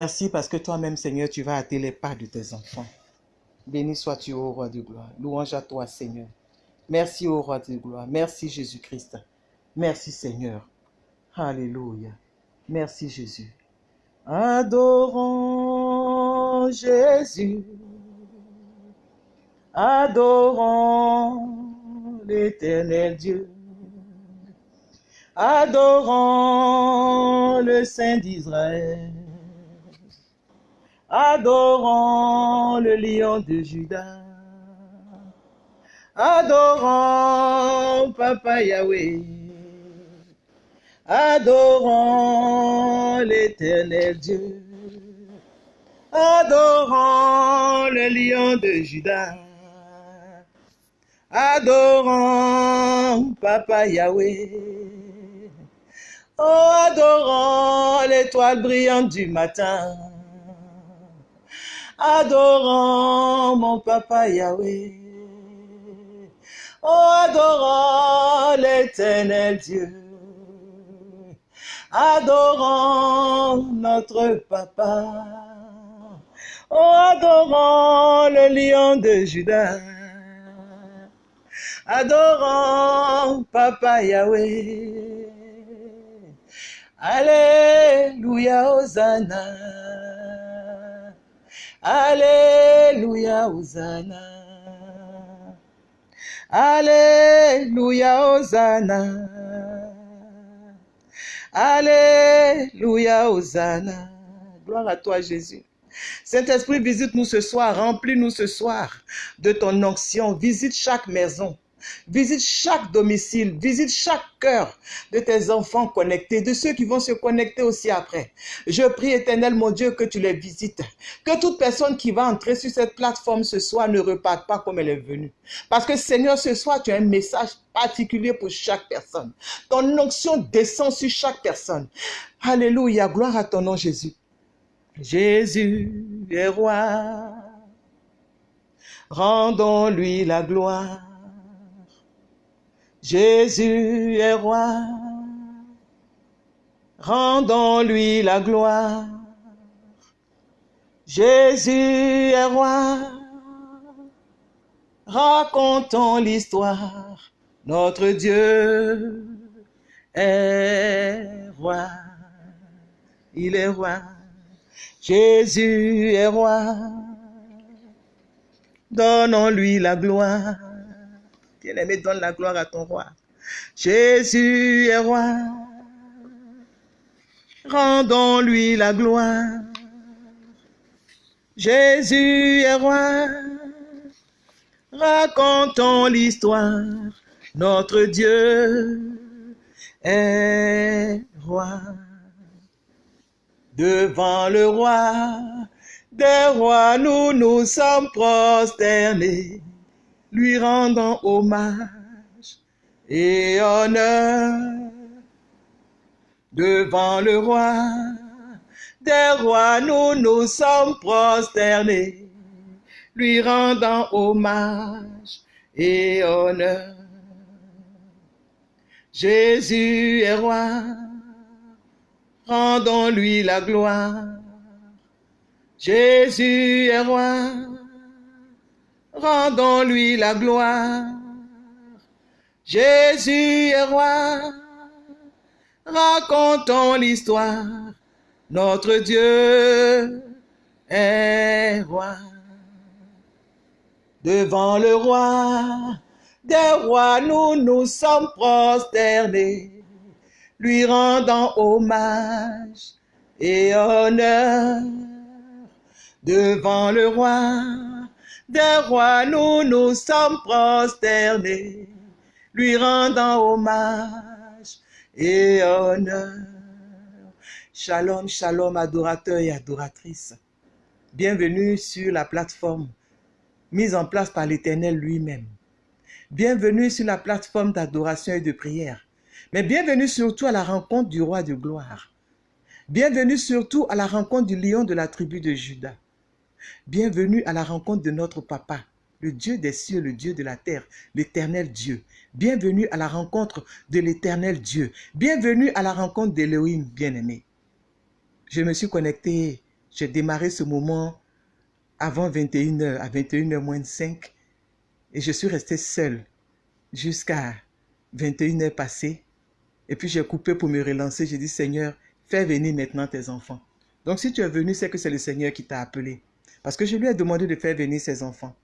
Merci parce que toi-même, Seigneur, tu vas hâter les pas de tes enfants. Béni sois-tu, ô roi de gloire. Louange à toi, Seigneur. Merci, ô roi de gloire. Merci, Jésus-Christ. Merci, Seigneur. Alléluia. Merci, Jésus. Adorons Jésus. Adorons l'éternel Dieu. Adorons le Saint d'Israël. Adorons le lion de Judas. Adorons Papa Yahweh. Adorons l'éternel Dieu. Adorons le lion de Judas. Adorons Papa Yahweh. Oh, adorons l'étoile brillante du matin. Adorons mon Papa Yahweh. Oh, adorons l'éternel Dieu. Adorons notre Papa. Oh, adorons le lion de Judas. Adorons Papa Yahweh. Alléluia, Hosanna. Alléluia, Hosanna. Alléluia, Hosanna. Alléluia, Hosanna. Gloire à toi, Jésus. Saint-Esprit, visite-nous ce soir, remplis-nous ce soir de ton onction. Visite chaque maison. Visite chaque domicile, visite chaque cœur de tes enfants connectés, de ceux qui vont se connecter aussi après. Je prie, éternel mon Dieu, que tu les visites. Que toute personne qui va entrer sur cette plateforme ce soir ne reparte pas comme elle est venue. Parce que Seigneur, ce soir, tu as un message particulier pour chaque personne. Ton onction descend sur chaque personne. Alléluia, gloire à ton nom Jésus. Jésus est roi. Rendons-lui la gloire. Jésus est roi, rendons-lui la gloire. Jésus est roi, racontons l'histoire. Notre Dieu est roi, il est roi. Jésus est roi, donnons-lui la gloire. Bien-aimé, donne la gloire à ton roi. Jésus est roi. Rendons-lui la gloire. Jésus est roi. Racontons l'histoire. Notre Dieu est roi. Devant le roi des rois, nous nous sommes prosternés lui rendant hommage et honneur devant le roi des rois, nous nous sommes prosternés, lui rendant hommage et honneur. Jésus est roi, rendons-lui la gloire. Jésus est roi, rendons-lui la gloire. Jésus est roi, racontons l'histoire. Notre Dieu est roi. Devant le roi des rois, nous nous sommes prosternés, lui rendant hommage et honneur. Devant le roi des rois, nous nous sommes prosternés, lui rendant hommage et honneur. Shalom, shalom, adorateurs et adoratrices. Bienvenue sur la plateforme mise en place par l'Éternel lui-même. Bienvenue sur la plateforme d'adoration et de prière. Mais bienvenue surtout à la rencontre du roi de gloire. Bienvenue surtout à la rencontre du lion de la tribu de Judas. Bienvenue à la rencontre de notre Papa, le Dieu des cieux, le Dieu de la terre, l'éternel Dieu. Bienvenue à la rencontre de l'éternel Dieu. Bienvenue à la rencontre d'Élohim bien-aimé. Je me suis connecté j'ai démarré ce moment avant 21h, à 21h moins 5, et je suis resté seul jusqu'à 21h passées. Et puis j'ai coupé pour me relancer. J'ai dit, Seigneur, fais venir maintenant tes enfants. Donc si tu es venu, c'est que c'est le Seigneur qui t'a appelé. Parce que je lui ai demandé de faire venir ses enfants.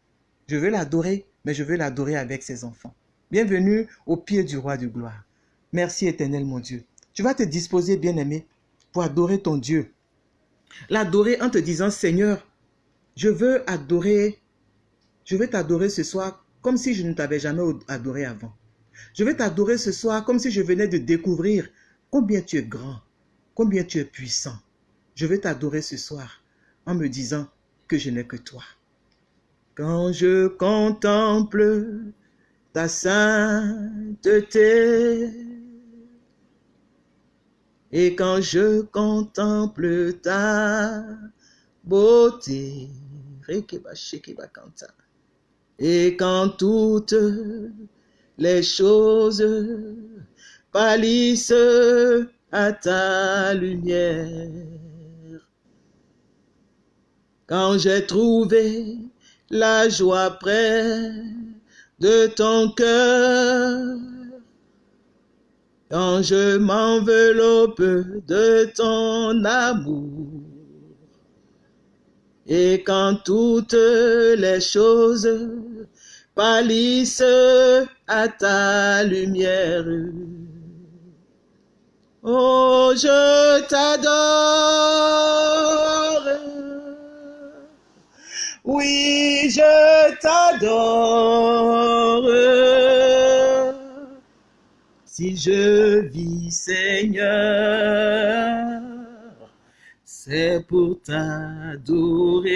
Je veux l'adorer, mais je veux l'adorer avec ses enfants. Bienvenue au pied du roi de gloire. Merci éternel mon Dieu. Tu vas te disposer, bien-aimé, pour adorer ton Dieu. L'adorer en te disant, Seigneur, je veux adorer, je veux t'adorer ce soir comme si je ne t'avais jamais adoré avant. Je veux t'adorer ce soir comme si je venais de découvrir combien tu es grand, combien tu es puissant. Je veux t'adorer ce soir en me disant que je n'ai que toi. Quand je contemple ta sainteté, et quand je contemple ta beauté, et quand toutes les choses pâlissent à ta lumière, quand j'ai trouvé la joie près de ton cœur, quand je m'enveloppe de ton amour, et quand toutes les choses pâlissent à ta lumière. Oh, je t'adore. Oui, je t'adore. Si je vis, Seigneur, c'est pour t'adorer.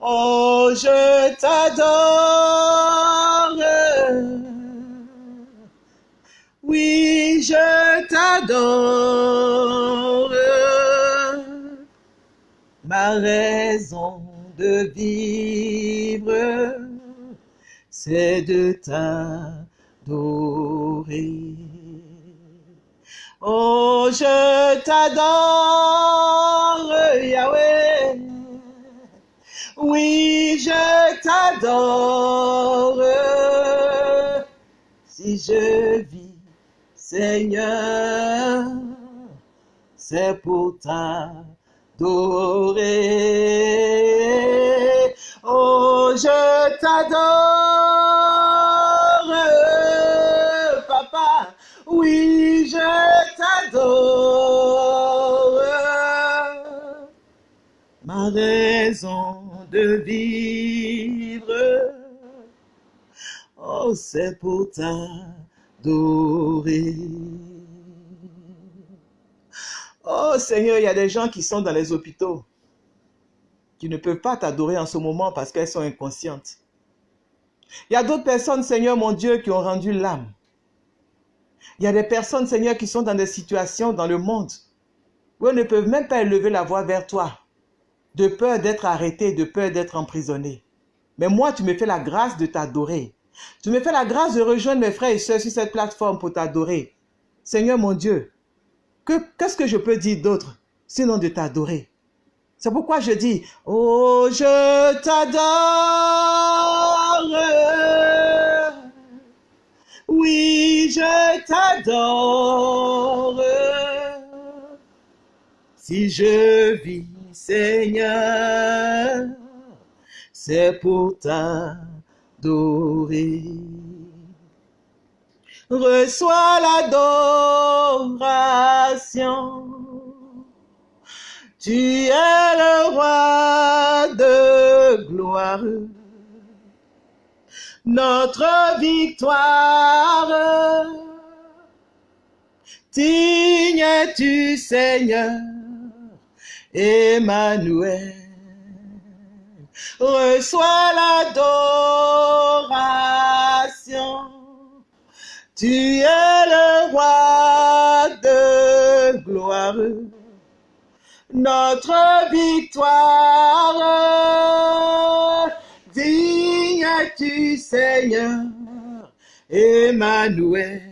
Oh, je t'adore. Oui, je t'adore. Raison de vivre, c'est de t'adorer. Oh, je t'adore, Yahweh. Oui, je t'adore. Si je vis, Seigneur, c'est pour t'adorer. Oh, je t'adore, Papa. Oui, je t'adore. Ma raison de vivre, oh, c'est pour t'adorer. Oh Seigneur, il y a des gens qui sont dans les hôpitaux, qui ne peuvent pas t'adorer en ce moment parce qu'elles sont inconscientes. Il y a d'autres personnes, Seigneur mon Dieu, qui ont rendu l'âme. Il y a des personnes, Seigneur, qui sont dans des situations dans le monde où elles ne peuvent même pas élever la voix vers toi, de peur d'être arrêtées, de peur d'être emprisonnées. Mais moi, tu me fais la grâce de t'adorer. Tu me fais la grâce de rejoindre mes frères et soeurs sur cette plateforme pour t'adorer. Seigneur mon Dieu, qu'est-ce que je peux dire d'autre sinon de t'adorer? C'est pourquoi je dis, oh, je t'adore. Oui, je t'adore. Si je vis, Seigneur, c'est pour t'adorer. Reçois l'adoration. Tu es le roi de gloire notre victoire. Digne es-tu, Seigneur, Emmanuel. Reçois l'adoration. Tu es le roi de gloire. Notre victoire tu Seigneur, Emmanuel.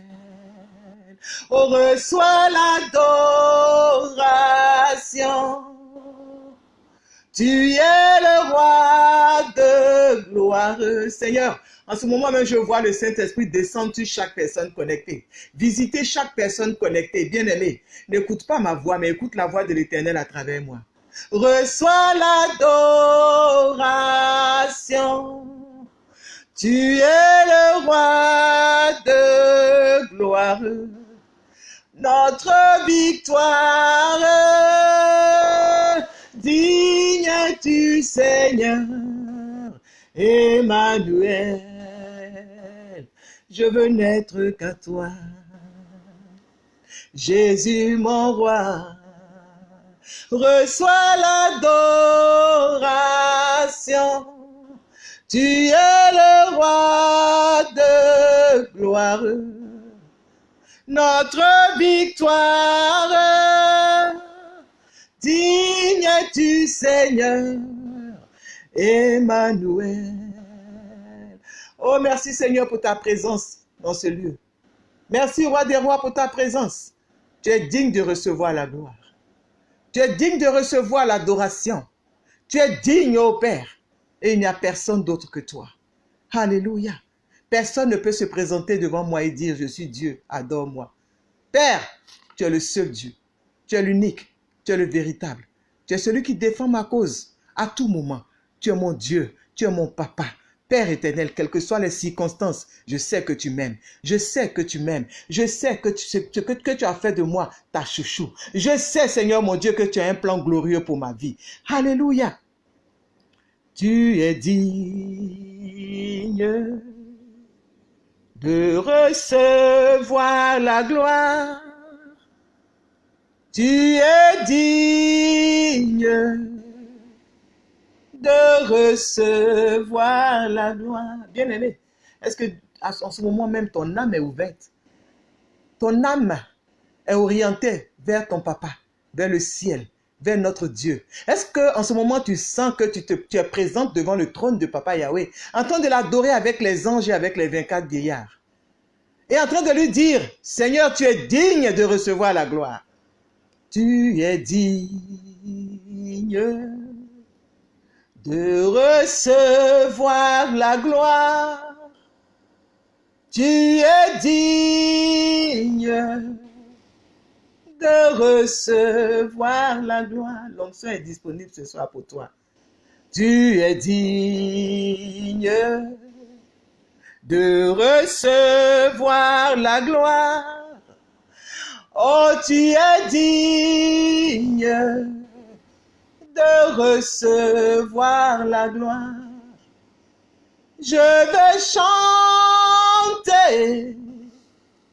Oh, reçois l'adoration. Tu es le roi de gloire. Seigneur, en ce moment même, je vois le Saint-Esprit descendre sur chaque personne connectée. Visiter chaque personne connectée. Bien-aimé, n'écoute pas ma voix, mais écoute la voix de l'Éternel à travers moi. Reçois l'adoration. Tu es le roi de gloire. Notre victoire. Digne tu Seigneur. Emmanuel je veux n'être qu'à toi. Jésus mon roi, reçois l'adoration. Tu es le roi de gloire, notre victoire. Digne tu Seigneur, Emmanuel. Oh, merci Seigneur pour ta présence dans ce lieu. Merci Roi des Rois pour ta présence. Tu es digne de recevoir la gloire. Tu es digne de recevoir l'adoration. Tu es digne, ô Père. Et il n'y a personne d'autre que toi. Alléluia. Personne ne peut se présenter devant moi et dire, je suis Dieu, adore-moi. Père, tu es le seul Dieu. Tu es l'unique. Tu es le véritable. Tu es celui qui défend ma cause à tout moment. Tu es mon Dieu. Tu es mon papa. Père éternel, quelles que soient les circonstances, je sais que tu m'aimes. Je sais que tu m'aimes. Je sais que tu, que, que tu as fait de moi ta chouchou. Je sais, Seigneur mon Dieu, que tu as un plan glorieux pour ma vie. Alléluia. Tu es digne de recevoir la gloire. Tu es digne de recevoir la gloire. Bien-aimé, est-ce que en ce moment même ton âme est ouverte? Ton âme est orientée vers ton papa, vers le ciel, vers notre Dieu. Est-ce que en ce moment tu sens que tu, tu es présente devant le trône de papa Yahweh, en train de l'adorer avec les anges et avec les 24 vieillards? Et en train de lui dire, Seigneur, tu es digne de recevoir la gloire. Tu es digne de recevoir la gloire. Tu es digne de recevoir la gloire. L'onction est disponible ce soir pour toi. Tu es digne de recevoir la gloire. Oh, tu es digne de recevoir la gloire. Je vais chanter,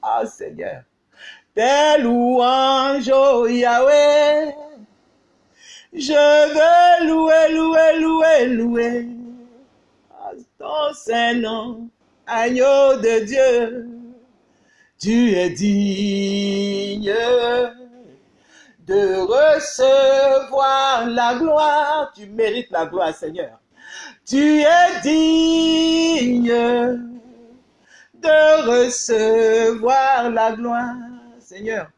ah Seigneur, tes louanges, oh Yahweh. Je veux louer, louer, louer, louer ton Saint-Nom, agneau de Dieu. Tu es digne de recevoir la gloire. Tu mérites la gloire, Seigneur. Tu es digne de recevoir la gloire, Seigneur.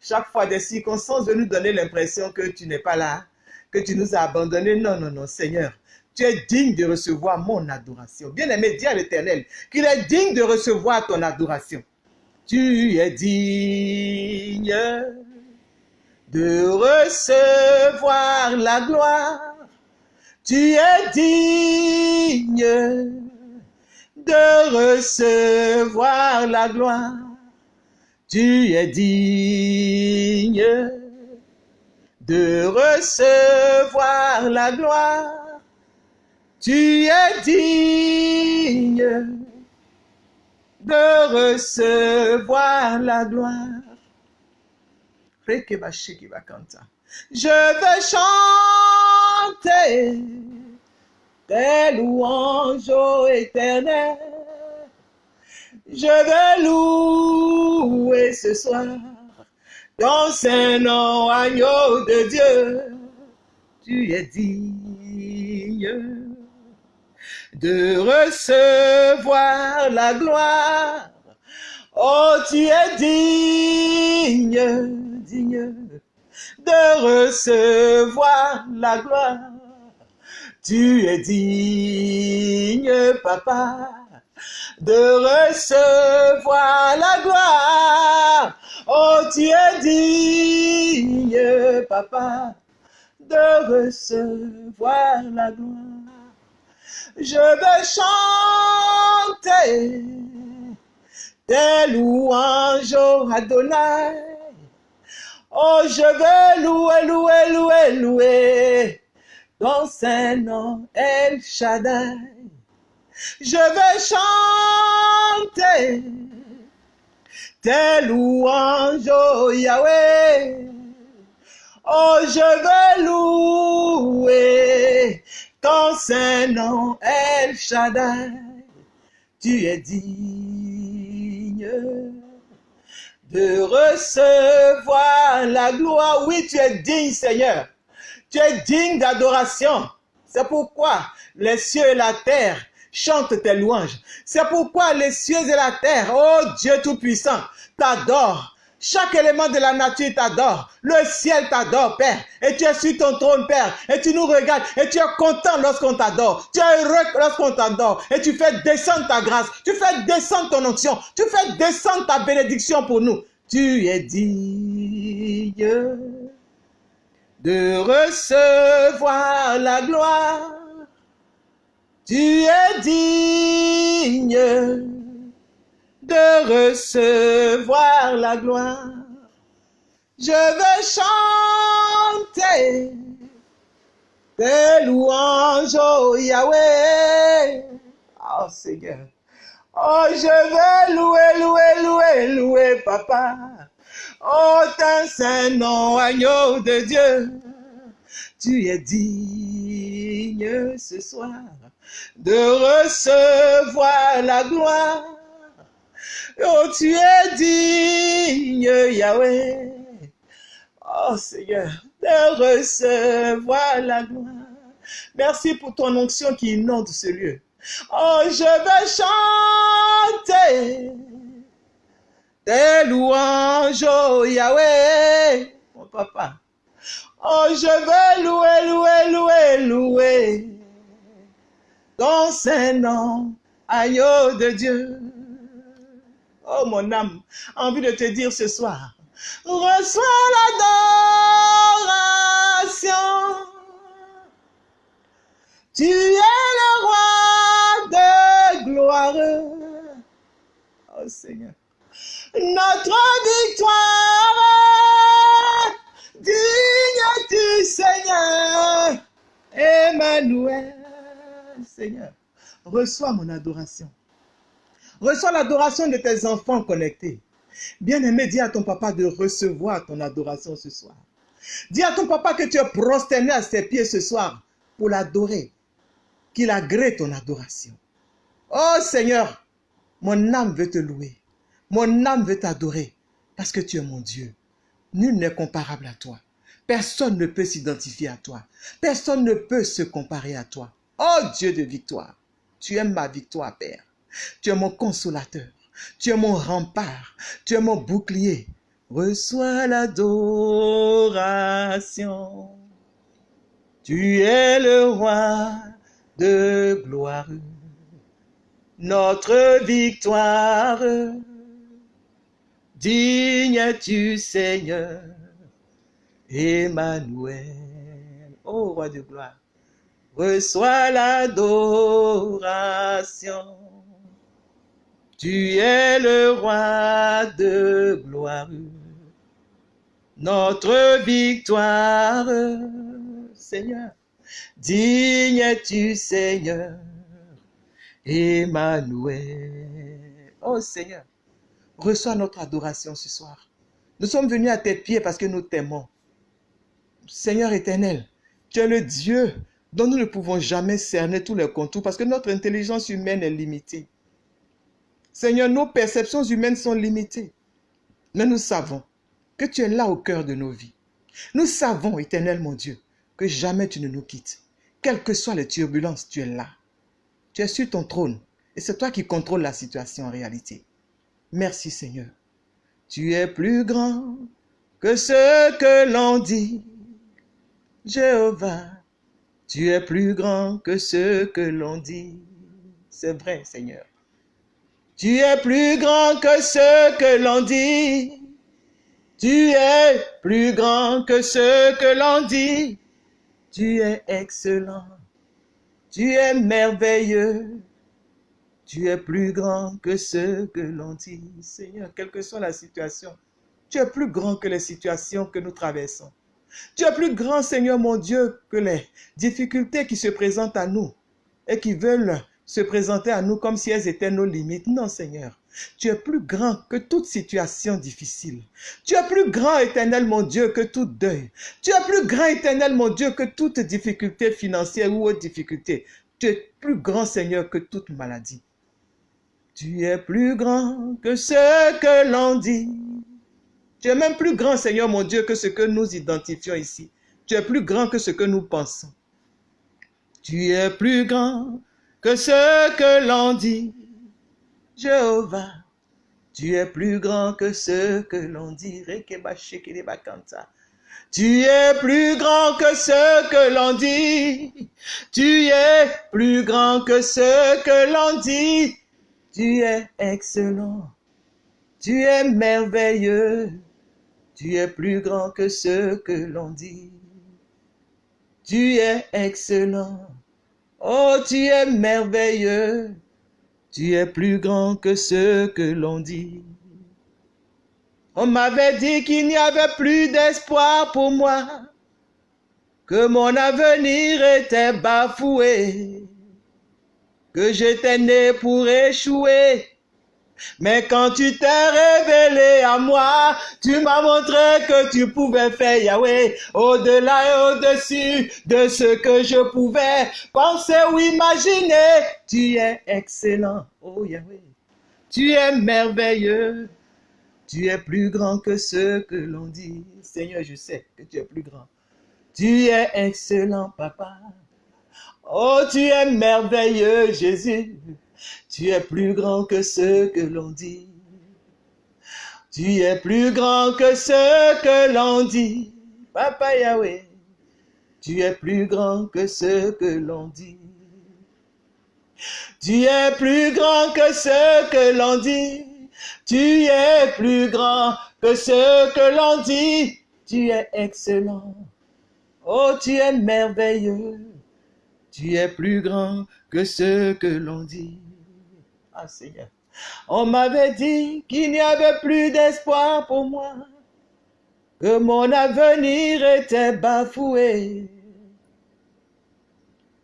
Chaque fois des circonstances de nous donner l'impression que tu n'es pas là, que tu nous as abandonnés. Non, non, non, Seigneur. Tu es digne de recevoir mon adoration. Bien-aimé, dis à l'Éternel qu'il est digne de recevoir ton adoration. Tu es digne de recevoir la gloire. Tu es digne de recevoir la gloire. Tu es digne de recevoir la gloire. Tu es digne de recevoir la gloire. Je veux chanter tes louanges, ô éternel. Je veux louer ce soir ton Saint-Nom, agneau de Dieu. Tu es digne de recevoir la gloire Oh, tu es digne, digne de recevoir la gloire. Tu es digne, papa, de recevoir la gloire. Oh, tu es digne, papa, de recevoir la gloire. Je vais chanter tes louanges au Adonai. Oh, je veux louer, louer, louer, louer ton Saint-Nom, El Shaddai. Je vais chanter tes louanges, oh Yahweh. Oh, je veux louer ton Saint-Nom, El Shaddai. Tu es digne de recevoir la gloire. Oui, tu es digne, Seigneur. Tu es digne d'adoration. C'est pourquoi les cieux et la terre chantent tes louanges. C'est pourquoi les cieux et la terre, oh Dieu Tout-Puissant, t'adorent. Chaque élément de la nature t'adore. Le ciel t'adore, Père. Et tu es sur ton trône, Père. Et tu nous regardes. Et tu es content lorsqu'on t'adore. Tu es heureux lorsqu'on t'adore. Et tu fais descendre ta grâce. Tu fais descendre ton onction. Tu fais descendre ta bénédiction pour nous. Tu es digne de recevoir la gloire. Tu es digne de recevoir la gloire. Je veux chanter tes louanges, oh Yahweh. Oh Seigneur. Oh, je veux louer, louer, louer, louer, papa. Oh, ton Saint-Nom, agneau de Dieu. Tu es digne ce soir de recevoir la gloire. Oh, tu es digne, Yahweh. Oh Seigneur, de recevoir la gloire. Merci pour ton onction qui inonde ce lieu. Oh, je vais chanter tes louanges, oh Yahweh, mon papa. Oh, je vais louer, louer, louer, louer ton Saint-Nom, agneau de Dieu. Oh mon âme, envie de te dire ce soir, reçois l'adoration. Tu es le roi de gloire. Oh Seigneur. Notre victoire, digne du Seigneur, Emmanuel. Seigneur, reçois mon adoration. Reçois l'adoration de tes enfants connectés. Bien-aimé, dis à ton papa de recevoir ton adoration ce soir. Dis à ton papa que tu es prosterné à ses pieds ce soir pour l'adorer. Qu'il agrée ton adoration. Oh Seigneur, mon âme veut te louer. Mon âme veut t'adorer parce que tu es mon Dieu. Nul n'est comparable à toi. Personne ne peut s'identifier à toi. Personne ne peut se comparer à toi. Oh Dieu de victoire, tu es ma victoire, Père. Tu es mon consolateur. Tu es mon rempart. Tu es mon bouclier. Reçois l'adoration. Tu es le roi de gloire. Notre victoire. Digne tu Seigneur? Emmanuel. Oh roi de gloire. Reçois l'adoration. Tu es le roi de gloire, notre victoire, Seigneur. Digne es-tu, Seigneur, Emmanuel. Oh Seigneur, reçois notre adoration ce soir. Nous sommes venus à tes pieds parce que nous t'aimons. Seigneur éternel, tu es le Dieu dont nous ne pouvons jamais cerner tous les contours parce que notre intelligence humaine est limitée. Seigneur, nos perceptions humaines sont limitées. Mais nous savons que tu es là au cœur de nos vies. Nous savons, éternel mon Dieu, que jamais tu ne nous quittes. Quelles que soient les turbulences, tu es là. Tu es sur ton trône et c'est toi qui contrôles la situation en réalité. Merci Seigneur. Tu es plus grand que ce que l'on dit. Jéhovah, tu es plus grand que ce que l'on dit. C'est vrai, Seigneur. Tu es plus grand que ce que l'on dit. Tu es plus grand que ce que l'on dit. Tu es excellent. Tu es merveilleux. Tu es plus grand que ce que l'on dit. Seigneur, quelle que soit la situation, tu es plus grand que les situations que nous traversons. Tu es plus grand, Seigneur mon Dieu, que les difficultés qui se présentent à nous et qui veulent se présenter à nous comme si elles étaient nos limites. Non, Seigneur. Tu es plus grand que toute situation difficile. Tu es plus grand, éternel mon Dieu, que tout deuil. Tu es plus grand, éternel mon Dieu, que toute difficulté financière ou autre difficulté. Tu es plus grand, Seigneur, que toute maladie. Tu es plus grand que ce que l'on dit. Tu es même plus grand, Seigneur mon Dieu, que ce que nous identifions ici. Tu es plus grand que ce que nous pensons. Tu es plus grand que ce que l'on dit. Jéhovah, tu es plus grand que ce que l'on dit. Tu es plus grand que ce que l'on dit. Tu es plus grand que ce que l'on dit. Tu es excellent. Tu es merveilleux. Tu es plus grand que ce que l'on dit. Tu es excellent. Oh, tu es merveilleux. Tu es plus grand que ce que l'on dit. On m'avait dit qu'il n'y avait plus d'espoir pour moi, que mon avenir était bafoué, que j'étais né pour échouer. Mais quand tu t'es révélé à moi, tu m'as montré que tu pouvais faire Yahweh au-delà et au-dessus de ce que je pouvais penser ou imaginer. Tu es excellent, oh Yahweh. Tu es merveilleux. Tu es plus grand que ce que l'on dit. Seigneur, je sais que tu es plus grand. Tu es excellent, papa. Oh, tu es merveilleux, Jésus. Tu es plus grand que ce que l'on dit. Tu es plus grand que ce que l'on dit. Papa Yahweh, tu es plus grand que ce que l'on dit. Tu es plus grand que ce que l'on dit. Tu es plus grand que ce que l'on dit. Tu es excellent. Oh, tu es merveilleux. Tu es plus grand que ce que l'on dit. Ah Seigneur. On m'avait dit qu'il n'y avait plus d'espoir pour moi, que mon avenir était bafoué,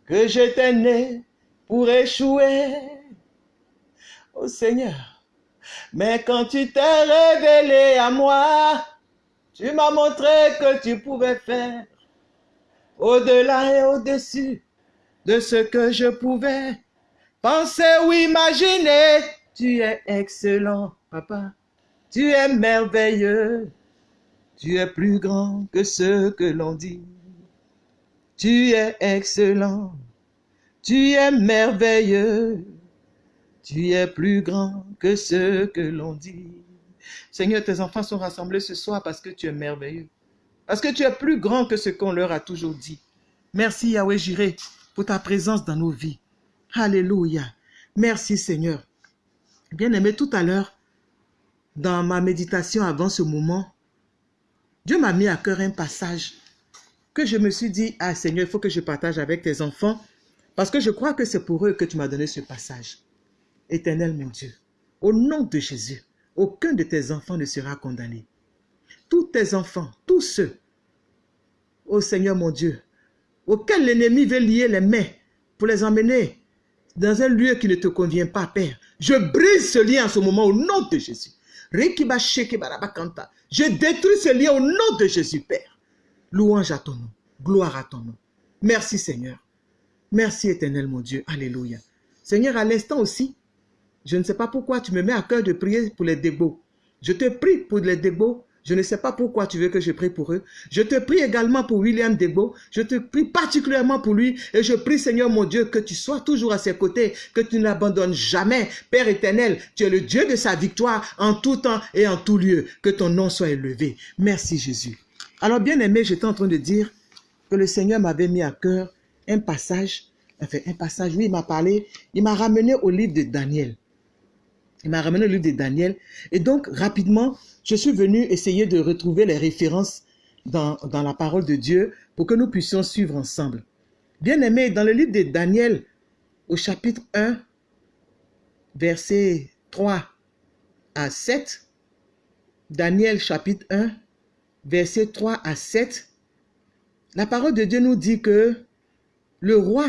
que j'étais né pour échouer. Oh Seigneur, mais quand tu t'es révélé à moi, tu m'as montré que tu pouvais faire au-delà et au-dessus de ce que je pouvais penser ou imaginer. Tu es excellent, papa. Tu es merveilleux. Tu es plus grand que ce que l'on dit. Tu es excellent. Tu es merveilleux. Tu es plus grand que ce que l'on dit. Seigneur, tes enfants sont rassemblés ce soir parce que tu es merveilleux. Parce que tu es plus grand que ce qu'on leur a toujours dit. Merci Yahweh Jireh pour ta présence dans nos vies. Alléluia. Merci Seigneur. Bien-aimé, tout à l'heure, dans ma méditation avant ce moment, Dieu m'a mis à cœur un passage que je me suis dit, ah Seigneur, il faut que je partage avec tes enfants, parce que je crois que c'est pour eux que tu m'as donné ce passage. Éternel mon Dieu, au nom de Jésus, aucun de tes enfants ne sera condamné. Tous tes enfants, tous ceux, ô Seigneur mon Dieu, auxquels l'ennemi veut lier les mains pour les emmener dans un lieu qui ne te convient pas, Père. Je brise ce lien en ce moment au nom de Jésus. Je détruis ce lien au nom de Jésus, Père. Louange à ton nom. Gloire à ton nom. Merci, Seigneur. Merci, éternel, mon Dieu. Alléluia. Seigneur, à l'instant aussi, je ne sais pas pourquoi tu me mets à cœur de prier pour les dégots. Je te prie pour les dégots Je ne sais pas pourquoi tu veux que je prie pour eux. Je te prie également pour William Debo. Je te prie particulièrement pour lui. Et je prie, Seigneur mon Dieu, que tu sois toujours à ses côtés, que tu n'abandonnes jamais. Père éternel, tu es le Dieu de sa victoire en tout temps et en tout lieu. Que ton nom soit élevé. Merci Jésus. Alors bien aimé, j'étais en train de dire que le Seigneur m'avait mis à cœur un passage. Enfin, un passage, oui, il m'a parlé. Il m'a ramené au livre de Daniel. Il m'a ramené au livre de Daniel. Et donc, rapidement, je suis venu essayer de retrouver les références dans, dans la parole de Dieu pour que nous puissions suivre ensemble. Bien aimé, dans le livre de Daniel, au chapitre 1, versets 3 à 7, Daniel chapitre 1, versets 3 à 7, la parole de Dieu nous dit que le roi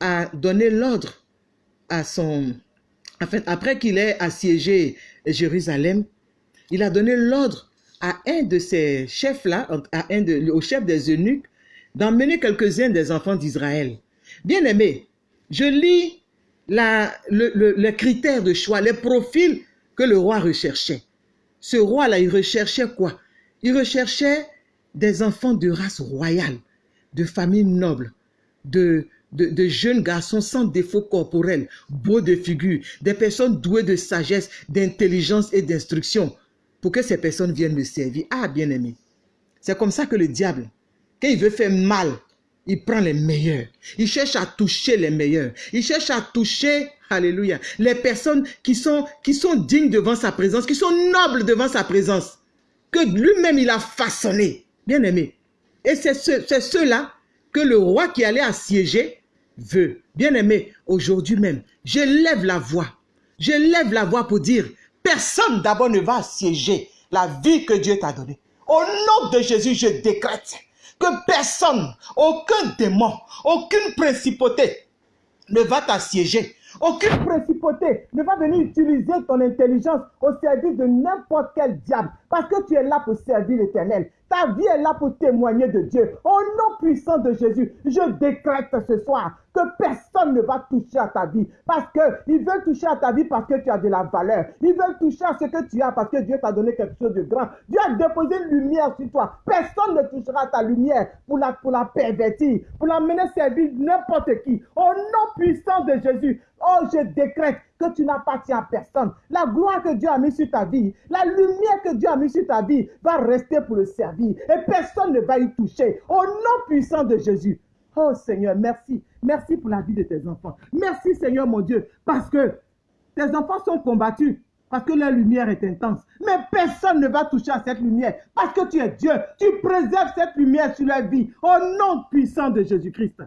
a donné l'ordre à son... Après qu'il ait assiégé Jérusalem, il a donné l'ordre à un de ses chefs-là, au chef des eunuques, d'emmener quelques-uns des enfants d'Israël. Bien aimé, je lis le, les critères de choix, les profils que le roi recherchait. Ce roi-là, il recherchait quoi? Il recherchait des enfants de race royale, de famille noble, de, de, jeunes garçons sans défaut corporel, beaux de figure, des personnes douées de sagesse, d'intelligence et d'instruction, pour que ces personnes viennent me servir. Ah, bien-aimé, c'est comme ça que le diable, quand il veut faire mal, il prend les meilleurs. Il cherche à toucher les meilleurs. Il cherche à toucher, alléluia, les personnes qui sont, dignes devant sa présence, qui sont nobles devant sa présence, que lui-même il a façonné. Bien aimé. Et c'est ceux-là que le roi qui allait assiéger veut. Bien aimé, aujourd'hui même, je lève la voix. Je lève la voix pour dire, Personne d'abord ne va assiéger la vie que Dieu t'a donnée. Au nom de Jésus, je décrète que personne, aucun démon, aucune principauté ne va t'assiéger. Aucune principauté ne va venir utiliser ton intelligence au service de n'importe quel diable. Parce que tu es là pour servir l'éternel. Ta vie est là pour témoigner de Dieu. Au nom puissant de Jésus, je décrète ce soir que personne ne va toucher à ta vie. Parce qu'ils veulent toucher à ta vie parce que tu as de la valeur. Ils veulent toucher à ce que tu as parce que Dieu t'a donné quelque chose de grand. Dieu a déposé une lumière sur toi. Personne ne touchera à ta lumière pour la, pour la pervertir, pour la mener servir n'importe qui. Au nom puissant de Jésus, oh, je décrète que tu n'appartiens à personne. La gloire que Dieu a mise sur ta vie, la lumière que Dieu a mise sur ta vie va rester pour le servir. Et personne ne va y toucher. Au nom puissant de Jésus. Oh Seigneur, merci. Merci pour la vie de tes enfants. Merci Seigneur mon Dieu, parce que tes enfants sont combattus, parce que leur lumière est intense. Mais personne ne va toucher à cette lumière, parce que tu es Dieu. Tu préserves cette lumière sur leur vie, au nom puissant de Jésus-Christ.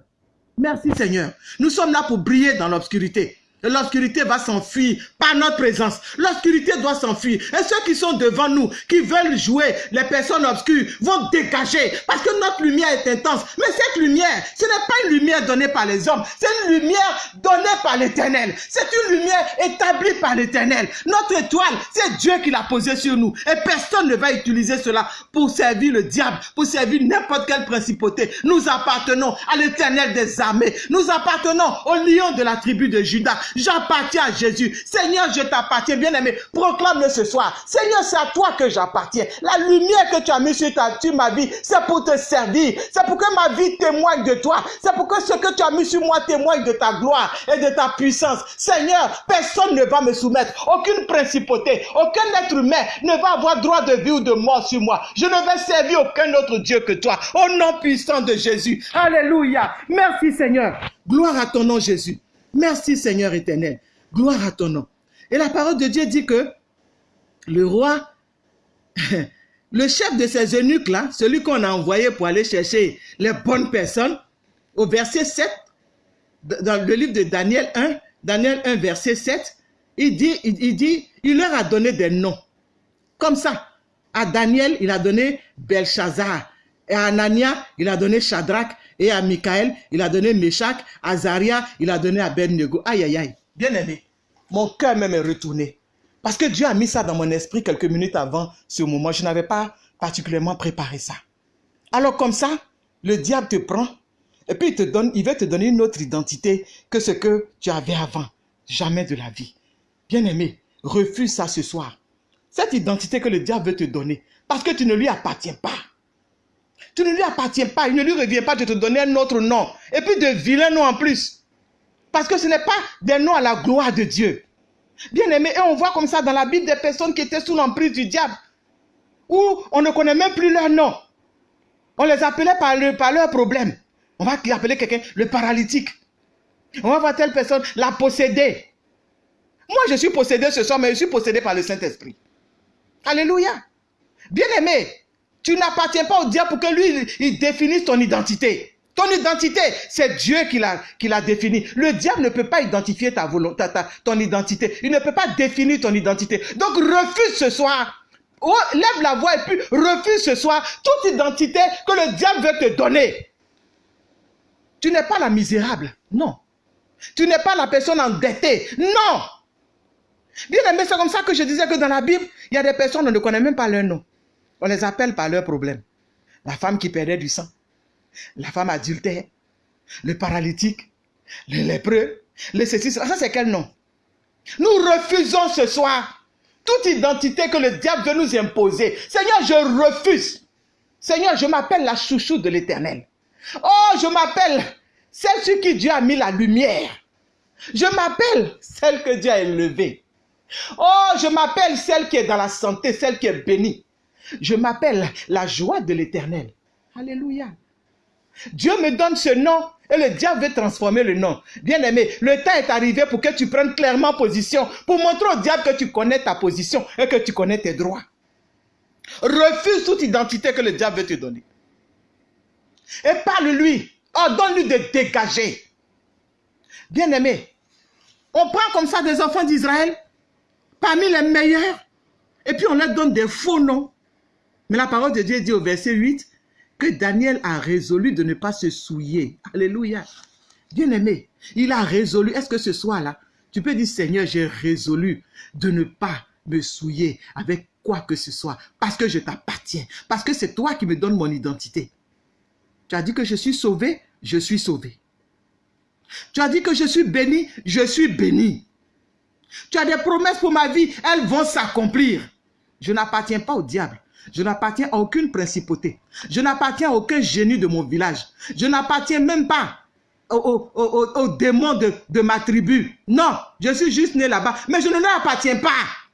Merci Seigneur. Nous sommes là pour briller dans l'obscurité. L'obscurité va s'enfuir par notre présence. L'obscurité doit s'enfuir. Et ceux qui sont devant nous, qui veulent jouer les personnes obscures, vont dégager. Parce que notre lumière est intense. Mais cette lumière, ce n'est pas une lumière donnée par les hommes. C'est une lumière donnée par l'éternel. C'est une lumière établie par l'éternel. Notre étoile, c'est Dieu qui l'a posée sur nous. Et personne ne va utiliser cela pour servir le diable, pour servir n'importe quelle principauté. Nous appartenons à l'éternel des armées. Nous appartenons au lion de la tribu de Judas. J'appartiens à Jésus. Seigneur, je t'appartiens, bien-aimé. Proclame-le ce soir. Seigneur, c'est à toi que j'appartiens. La lumière que tu as mise sur, ta, ma vie, c'est pour te servir. C'est pour que ma vie témoigne de toi. C'est pour que ce que tu as mis sur moi témoigne de ta gloire et de ta puissance. Seigneur, personne ne va me soumettre. Aucune principauté, aucun être humain ne va avoir droit de vie ou de mort sur moi. Je ne vais servir aucun autre Dieu que toi. Au nom puissant de Jésus. Alléluia. Merci Seigneur. Gloire à ton nom Jésus. Merci Seigneur éternel. Gloire à ton nom. Et la parole de Dieu dit que le roi, le chef de ces eunuques-là, celui qu'on a envoyé pour aller chercher les bonnes personnes, au verset 7, dans le livre de Daniel 1, Daniel 1, verset 7, il dit, il, dit, il leur a donné des noms. Comme ça. À Daniel, il a donné Belshazzar. Et à Anania, il a donné Shadrach. Et à Michael, il a donné Meshach. À Zaria, il a donné Abednego. Aïe, aïe, aïe. Bien aimé, mon cœur même est retourné. Parce que Dieu a mis ça dans mon esprit quelques minutes avant ce moment. Je n'avais pas particulièrement préparé ça. Alors comme ça, le diable te prend et puis il te donne, il veut te donner une autre identité que ce que tu avais avant. Jamais de la vie. Bien aimé, refuse ça ce soir. Cette identité que le diable veut te donner, parce que tu ne lui appartiens pas. Tu ne lui appartiens pas. Il ne lui revient pas de te donner un autre nom. Et puis de vilains noms en plus. Parce que ce n'est pas des noms à la gloire de Dieu. Bien aimé, et on voit comme ça dans la Bible des personnes qui étaient sous l'emprise du diable. Où on ne connaît même plus leur nom. On les appelait par, le, par leur problème. On va appeler quelqu'un le paralytique. On va voir telle personne la posséder. Moi, je suis possédé ce soir, mais je suis possédé par le Saint-Esprit. Alléluia. Bien aimé, tu n'appartiens pas au diable pour que lui, il définisse ton identité. Ton identité, c'est Dieu qui l'a, qui l'a définie. Le diable ne peut pas identifier ta volonté, ton identité. Il ne peut pas définir ton identité. Donc refuse ce soir. Oh, lève la voix et puis refuse ce soir toute identité que le diable veut te donner. Tu n'es pas la misérable. Non. Tu n'es pas la personne endettée. Non. Bien aimé, c'est comme ça que je disais que dans la Bible, il y a des personnes, on ne connaît même pas leur nom. On les appelle par leurs problèmes. La femme qui perdait du sang, la femme adultère, le paralytique, le lépreux, le ceci, ça c'est quel nom? Nous refusons ce soir toute identité que le diable veut nous imposer. Seigneur, je refuse. Seigneur, je m'appelle la chouchou de l'éternel. Oh, je m'appelle celle sur qui Dieu a mis la lumière. Je m'appelle celle que Dieu a élevée. Oh, je m'appelle celle qui est dans la santé, celle qui est bénie. Je m'appelle la joie de l'éternel. Alléluia. Dieu me donne ce nom et le diable veut transformer le nom. Bien aimé, le temps est arrivé pour que tu prennes clairement position, pour montrer au diable que tu connais ta position et que tu connais tes droits. Refuse toute identité que le diable veut te donner. Et parle-lui. Ordonne-lui de dégager. Bien aimé, on prend comme ça des enfants d'Israël, parmi les meilleurs, et puis on leur donne des faux noms. Mais la parole de Dieu dit au verset 8 que Daniel a résolu de ne pas se souiller. Alléluia. Bien aimé, il a résolu. Est-ce que ce soir-là, tu peux dire Seigneur, j'ai résolu de ne pas me souiller avec quoi que ce soit? Parce que je t'appartiens, parce que c'est toi qui me donnes mon identité. Tu as dit que je suis sauvé, je suis sauvé. Tu as dit que je suis béni, je suis béni. Tu as des promesses pour ma vie, elles vont s'accomplir. Je n'appartiens pas au diable. Je n'appartiens à aucune principauté. Je n'appartiens à aucun génie de mon village. Je n'appartiens même pas aux, démons de, de, ma tribu. Non, je suis juste né là-bas. Mais je ne leur appartiens pas.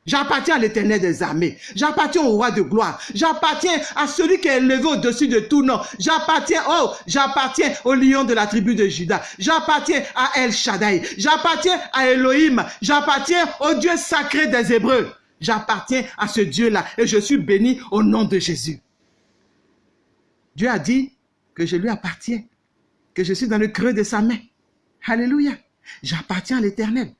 J'appartiens à l'éternel des armées. J'appartiens au roi de gloire. J'appartiens à celui qui est élevé au-dessus de tout nom. J'appartiens, oh, j'appartiens au lion de la tribu de Judas. J'appartiens à El Shaddai. J'appartiens à Elohim. J'appartiens au Dieu sacré des Hébreux. J'appartiens à ce Dieu-là et je suis béni au nom de Jésus. Dieu a dit que je lui appartiens, que je suis dans le creux de sa main. Alléluia. J'appartiens à l'éternel.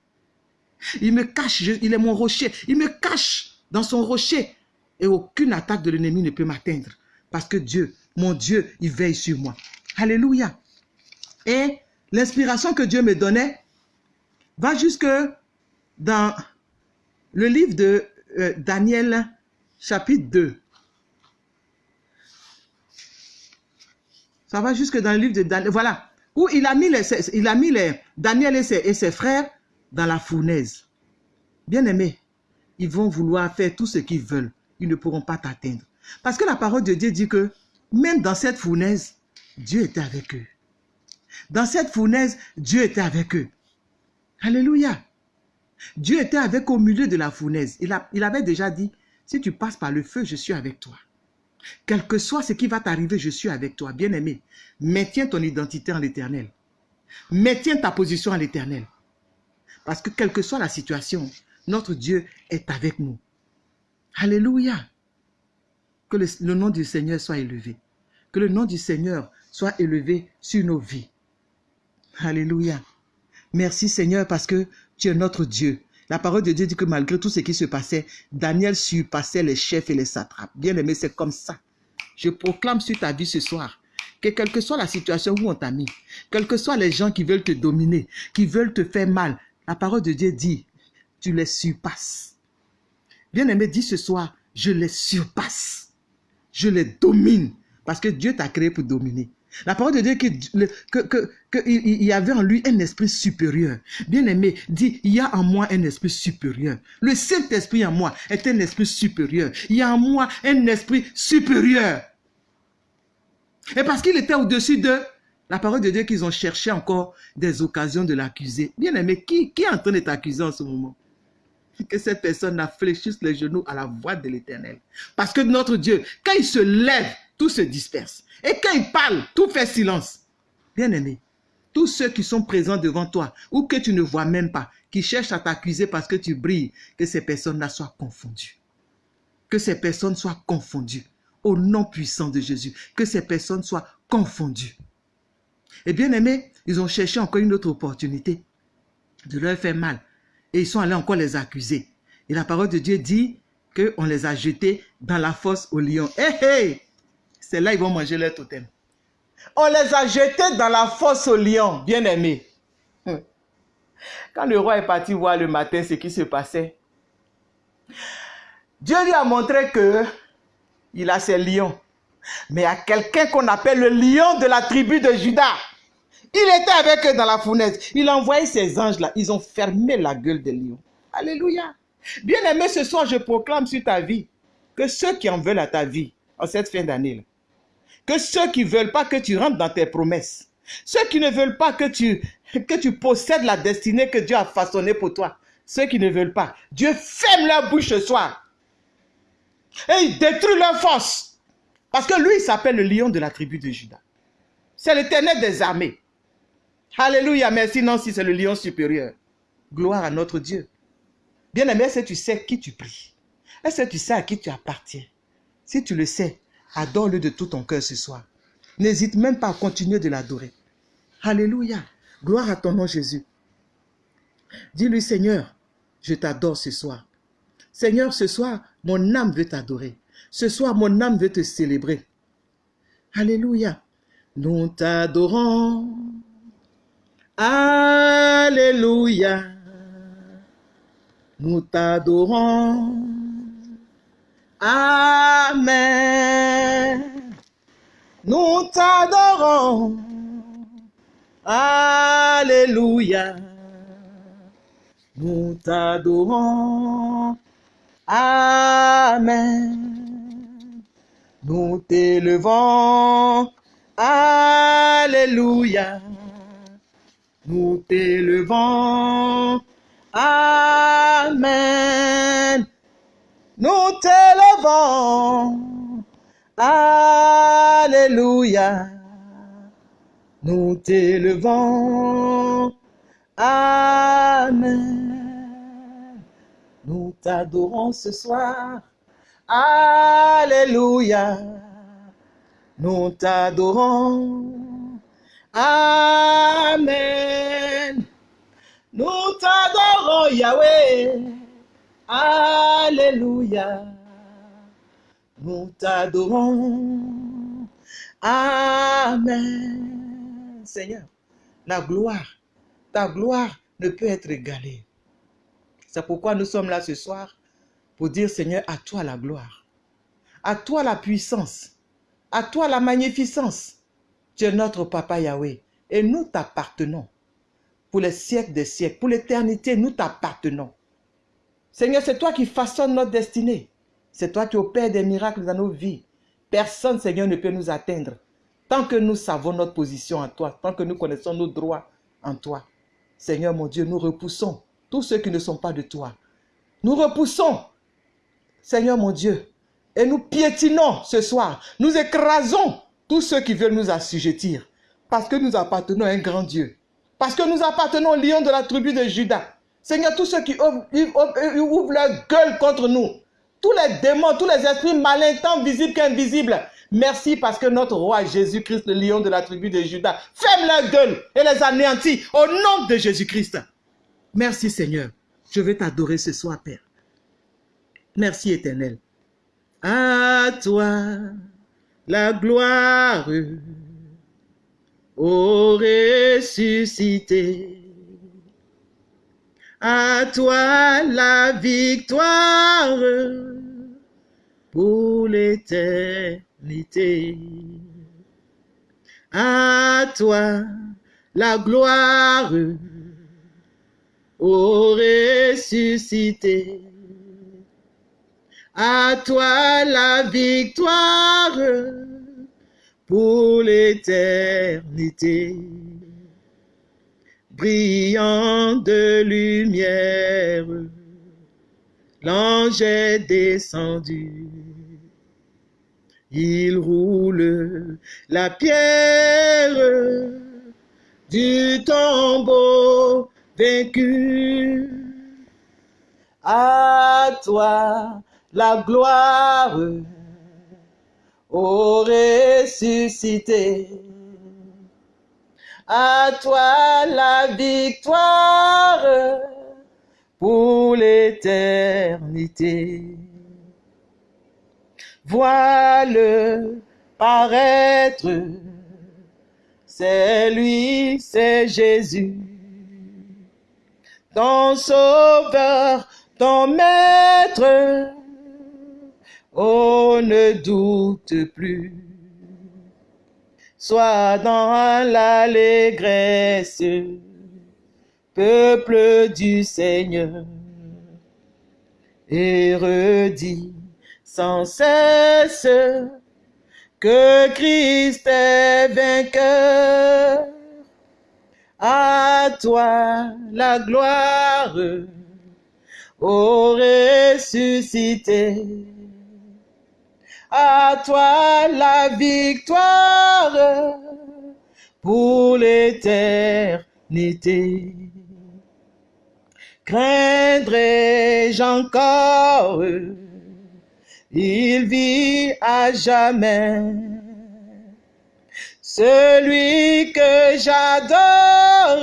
Il me cache, il est mon rocher. Il me cache dans son rocher. Et aucune attaque de l'ennemi ne peut m'atteindre. Parce que Dieu, mon Dieu, il veille sur moi. Alléluia. Et l'inspiration que Dieu me donnait va jusque dans le livre de euh, Daniel, chapitre 2. Ça va jusque dans le livre de Daniel. Voilà. Où il a mis, les, il a les, Daniel et ses, frères dans la fournaise. Bien aimé, ils vont vouloir faire tout ce qu'ils veulent. Ils ne pourront pas t'atteindre. Parce que la parole de Dieu dit que même dans cette fournaise, Dieu était avec eux. Dans cette fournaise, Dieu était avec eux. Alléluia. Dieu était avec au milieu de la fournaise. Il, avait déjà dit, si tu passes par le feu, je suis avec toi. Quel que soit ce qui va t'arriver, je suis avec toi. Bien-aimé, maintiens ton identité en l'éternel. Maintiens ta position en l'éternel. Parce que quelle que soit la situation, notre Dieu est avec nous. Alléluia. Que le nom du Seigneur soit élevé. Que le nom du Seigneur soit élevé sur nos vies. Alléluia. Merci Seigneur parce que tu es notre Dieu. La parole de Dieu dit que malgré tout ce qui se passait, Daniel surpassait les chefs et les satrapes. Bien aimé, c'est comme ça. Je proclame sur ta vie ce soir que quelle que soit la situation où on t'a mis, quels que soient les gens qui veulent te dominer, qui veulent te faire mal, la parole de Dieu dit, tu les surpasses. Bien aimé, dis ce soir, je les surpasse. Je les domine. Parce que Dieu t'a créé pour dominer. La parole de Dieu qu'il y avait en lui un esprit supérieur. Bien aimé, dit, il y a en moi un esprit supérieur. Le Saint-Esprit en moi est un esprit supérieur. Il y a en moi un esprit supérieur. Et parce qu'il était au-dessus de la parole de Dieu qu'ils ont cherché encore des occasions de l'accuser. Bien aimé, qui, est en train de t'accuser en ce moment? Que cette personne fléchisse les genoux à la voix de l'éternel. Parce que notre Dieu, quand il se lève, tout se disperse. Et quand il parle, tout fait silence. Bien aimé, tous ceux qui sont présents devant toi ou que tu ne vois même pas, qui cherchent à t'accuser parce que tu brilles, que ces personnes-là soient confondues. Que ces personnes soient confondues. Au nom puissant de Jésus, que ces personnes soient confondues. Et bien aimé, ils ont cherché encore une autre opportunité de leur faire mal. Et ils sont allés encore les accuser. Et la parole de Dieu dit qu'on les a jetés dans la fosse au lion. Hé, hé! C'est là ils vont manger leur totem. On les a jetés dans la fosse au lion, bien aimés. Quand le roi est parti voir le matin ce qui se passait, Dieu lui a montré que il a ses lions. Mais il y a quelqu'un qu'on appelle le lion de la tribu de Judas. Il était avec eux dans la fournaise. Il a envoyé ses anges-là. Ils ont fermé la gueule des lions. Alléluia. Bien aimé, ce soir, je proclame sur ta vie que ceux qui en veulent à ta vie en cette fin d'année, que ceux qui ne veulent pas que tu rentres dans tes promesses, ceux qui ne veulent pas que tu, possèdes la destinée que Dieu a façonnée pour toi, ceux qui ne veulent pas, Dieu ferme leur bouche ce soir. Et il détruit leur force. Parce que lui, il s'appelle le lion de la tribu de Judas. C'est l'éternel des armées. Alléluia, merci Nancy, c'est le lion supérieur. Gloire à notre Dieu. Bien-aimé, est-ce que tu sais qui tu pries? Est-ce que tu sais à qui tu appartiens? Si tu le sais, adore-le de tout ton cœur ce soir. N'hésite même pas à continuer de l'adorer. Alléluia. Gloire à ton nom Jésus. Dis-lui Seigneur, je t'adore ce soir. Seigneur, ce soir, mon âme veut t'adorer. Ce soir, mon âme veut te célébrer. Alléluia. Nous t'adorons. Alléluia. Nous t'adorons. Amen. Nous t'adorons. Alléluia. Nous t'adorons. Amen. Nous t'élevons. Alléluia. Nous t'élevons. Amen. Nous t'élevons. Alléluia. Nous t'élevons. Amen. Nous t'adorons ce soir. Alléluia. Nous t'adorons. Amen. Nous t'adorons, Yahweh. Alléluia. Nous t'adorons. Amen. Seigneur, la gloire, ta gloire ne peut être égalée. C'est pourquoi nous sommes là ce soir pour dire, Seigneur, à toi la gloire, à toi la puissance, à toi la magnificence. Tu es notre Papa Yahweh et nous t'appartenons pour les siècles des siècles, pour l'éternité, nous t'appartenons. Seigneur, c'est toi qui façonnes notre destinée. C'est toi qui opères des miracles dans nos vies. Personne, Seigneur, ne peut nous atteindre. Tant que nous savons notre position en toi, tant que nous connaissons nos droits en toi. Seigneur mon Dieu, nous repoussons tous ceux qui ne sont pas de toi. Nous repoussons, Seigneur mon Dieu, et nous piétinons ce soir. Nous écrasons tous ceux qui veulent nous assujettir. Parce que nous appartenons à un grand Dieu. Parce que nous appartenons au lion de la tribu de Judas. Seigneur, tous ceux qui ouvrent, leur gueule contre nous, tous les démons, tous les esprits malins, tant visibles qu'invisibles, merci parce que notre roi Jésus-Christ, le lion de la tribu de Judas, ferme leur gueule et les anéantit au nom de Jésus-Christ. Merci Seigneur. Je vais t'adorer ce soir, Père. Merci éternel. À toi la gloire ô ressuscité. À toi la victoire pour l'éternité. À toi la gloire, ô ressuscité. À toi la victoire pour l'éternité. Brillant de lumière, l'ange est descendu. Il roule la pierre du tombeau vaincu. À toi la gloire, ô ressuscité. À toi la victoire pour l'éternité. Vois-le paraître, c'est lui, c'est Jésus, ton sauveur, ton maître. Oh, ne doute plus. Sois dans l'allégresse, peuple du Seigneur, et redis sans cesse que Christ est vainqueur. À toi la gloire, ô ressuscité. À toi la victoire pour l'éternité. Craindrai-je encore? Il vit à jamais. Celui que j'adore,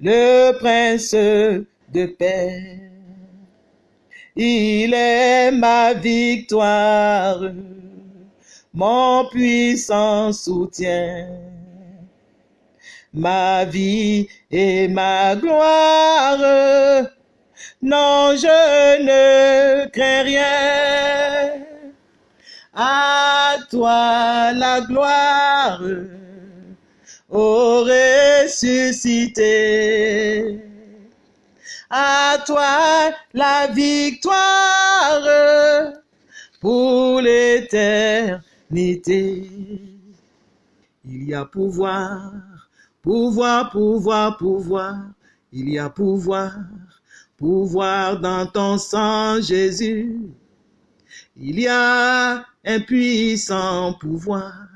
le prince de paix. Il est ma victoire, mon puissant soutien, ma vie et ma gloire non, je ne crains rien. À toi la gloire, ô ressuscité. À toi la victoire pour l'éternité. Il y a pouvoir, pouvoir, pouvoir, pouvoir. Il y a pouvoir pouvoir dans ton sang, Jésus. Il y a un puissant pouvoir,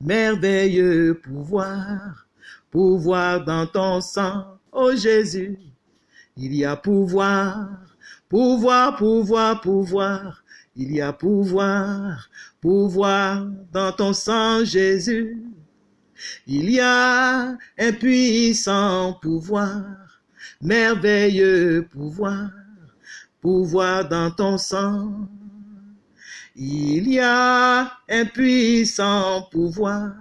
merveilleux pouvoir, pouvoir dans ton sang, oh Jésus. Il y a pouvoir, pouvoir, pouvoir, pouvoir. Il y a pouvoir, pouvoir dans ton sang, Jésus. Il y a un puissant pouvoir, merveilleux pouvoir, pouvoir dans ton sang. Il y a un puissant pouvoir,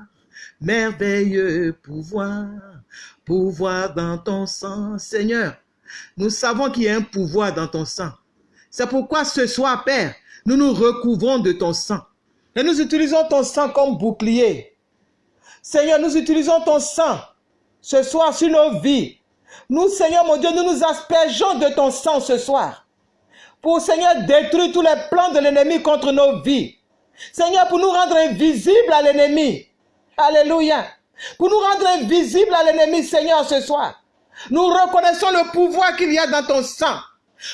merveilleux pouvoir, pouvoir dans ton sang. Seigneur, nous savons qu'il y a un pouvoir dans ton sang. C'est pourquoi ce soir, Père, nous nous recouvrons de ton sang. Et nous utilisons ton sang comme bouclier. Seigneur, nous utilisons ton sang ce soir sur nos vies, nous, Seigneur mon Dieu, nous nous aspergeons de ton sang ce soir. Pour, Seigneur, détruire tous les plans de l'ennemi contre nos vies. Seigneur, pour nous rendre invisibles à l'ennemi. Alléluia. Pour nous rendre invisibles à l'ennemi, Seigneur, ce soir. Nous reconnaissons le pouvoir qu'il y a dans ton sang.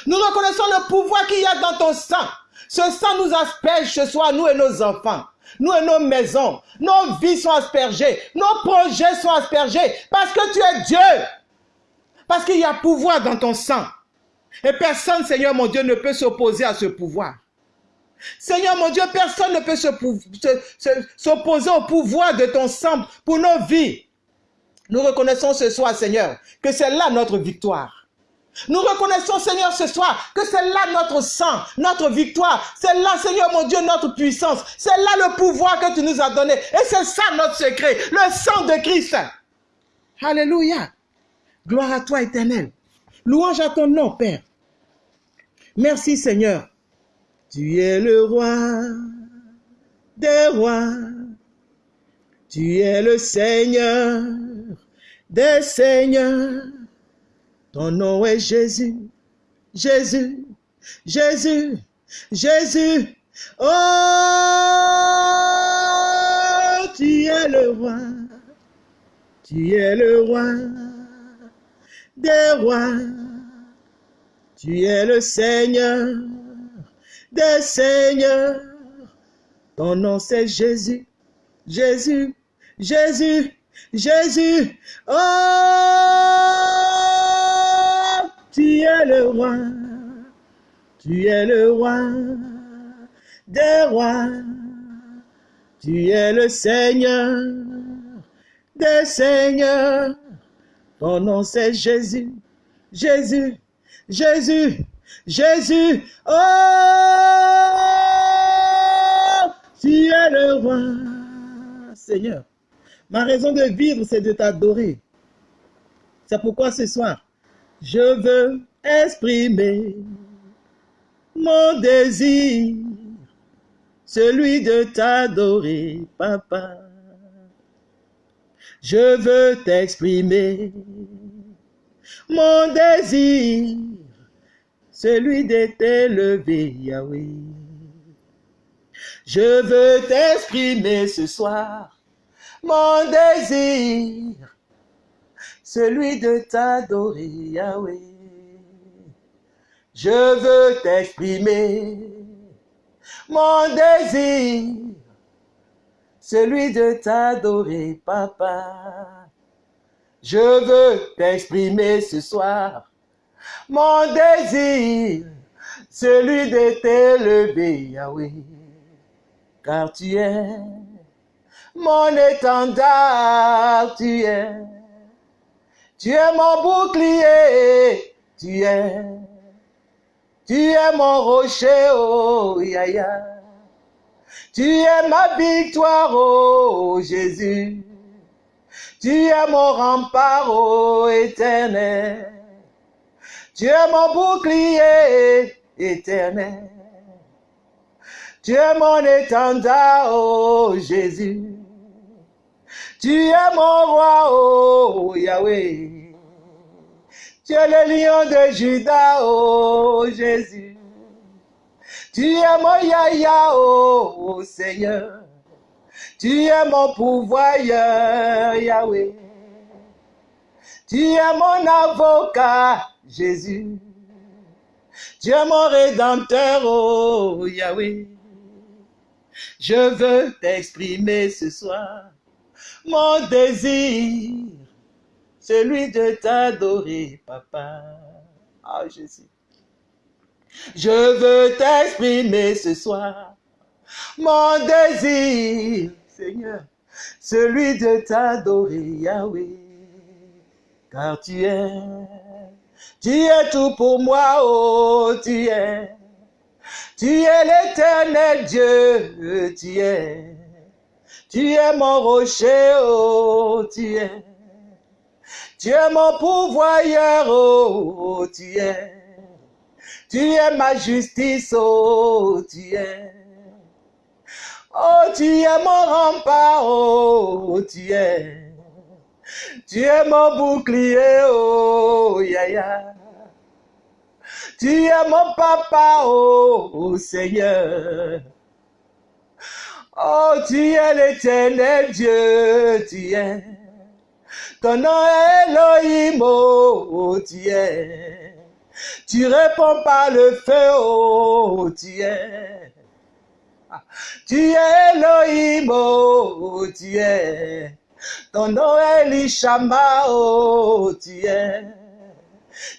Nous reconnaissons le pouvoir qu'il y a dans ton sang. Ce sang nous asperge ce soir, nous et nos enfants. Nous et nos maisons. Nos vies sont aspergées. Nos projets sont aspergés. Parce que tu es Dieu. Parce qu'il y a pouvoir dans ton sang. Et personne, Seigneur mon Dieu, ne peut s'opposer à ce pouvoir. Seigneur mon Dieu, personne ne peut s'opposer au pouvoir de ton sang pour nos vies. Nous reconnaissons ce soir, Seigneur, que c'est là notre victoire. Nous reconnaissons, Seigneur, ce soir, que c'est là notre sang, notre victoire. C'est là, Seigneur mon Dieu, notre puissance. C'est là le pouvoir que tu nous as donné. Et c'est ça notre secret, le sang de Christ. Alléluia. Gloire à toi, éternel. Louange à ton nom, Père. Merci, Seigneur. Tu es le roi des rois. Tu es le Seigneur des Seigneurs. Ton nom est Jésus, Jésus, Jésus, Jésus. Oh, tu es le roi, tu es le roi des rois. Tu es le Seigneur des Seigneurs. Ton nom c'est Jésus, Jésus, Jésus, Jésus. Oh, tu es le roi, tu es le roi des rois. Tu es le Seigneur des Seigneurs. Ton nom c'est Jésus, Jésus, Jésus, Jésus. Oh, tu es le roi, Seigneur. Ma raison de vivre, c'est de t'adorer. C'est pourquoi ce soir, je veux exprimer mon désir, celui de t'adorer, papa. Je veux t'exprimer mon désir, celui de t'élever, Yahweh. Je veux t'exprimer ce soir mon désir, celui de t'adorer, Yahweh. Je veux t'exprimer mon désir, celui de t'adorer, papa. Je veux t'exprimer ce soir mon désir, celui de t'élever, Yahweh, car tu es mon étendard, tu es, tu es mon bouclier, tu es, tu es mon rocher, oh Yahya. Tu es ma victoire, oh Jésus. Tu es mon rempart, oh éternel. Tu es mon bouclier éternel. Tu es mon étendard, oh Jésus. Tu es mon roi, oh Yahweh. Tu es le lion de Judas, oh Jésus. Tu es mon Yahya, oh, Seigneur. Tu es mon pouvoir, Yahweh. Tu es mon avocat, Jésus. Tu es mon rédempteur, oh Yahweh. Je veux t'exprimer ce soir mon désir, celui de t'adorer, papa. Ah, Jésus. Je veux t'exprimer ce soir mon désir, Seigneur, celui de t'adorer, Yahweh, car tu es, tu es tout pour moi, oh, tu es, tu es l'éternel Dieu, tu es, tu es mon rocher, oh, tu es, tu es mon pourvoyeur, oh, tu es. Tu es ma justice, oh, tu es. Oh, tu es mon rempart, oh, tu es. Tu es mon bouclier, oh, yaya. Tu es mon papa, oh, Seigneur. Oh, tu es l'éternel Dieu, tu es. Ton nom est Elohim, oh, tu es. Tu réponds par le feu, oh, tu es. Tu es Elohim, oh, tu es. Ton nom est Lishama, oh, tu es.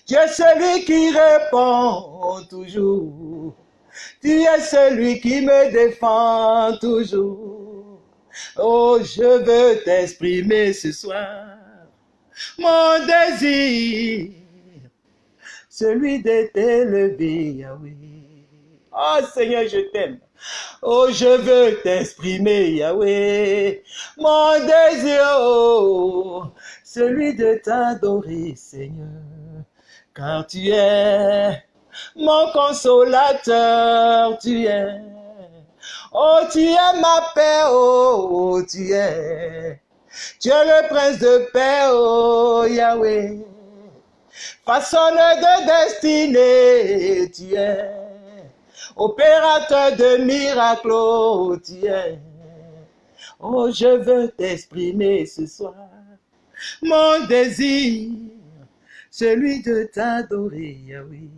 Tu es celui qui répond toujours. Tu es celui qui me défend toujours. Oh, je veux t'exprimer ce soir mon désir celui de t'élever, Yahweh. Oh Seigneur, je t'aime. Oh, je veux t'exprimer, Yahweh. Mon désir, oh, celui de t'adorer, Seigneur. Car tu es mon consolateur, tu es Oh, tu es ma paix, oh, tu es. Tu es le prince de paix, oh Yahweh. Façonneur de destinée, tu es. Opérateur de miracles, oh, tu es. Oh, je veux t'exprimer ce soir. Mon désir, celui de t'adorer, Yahweh.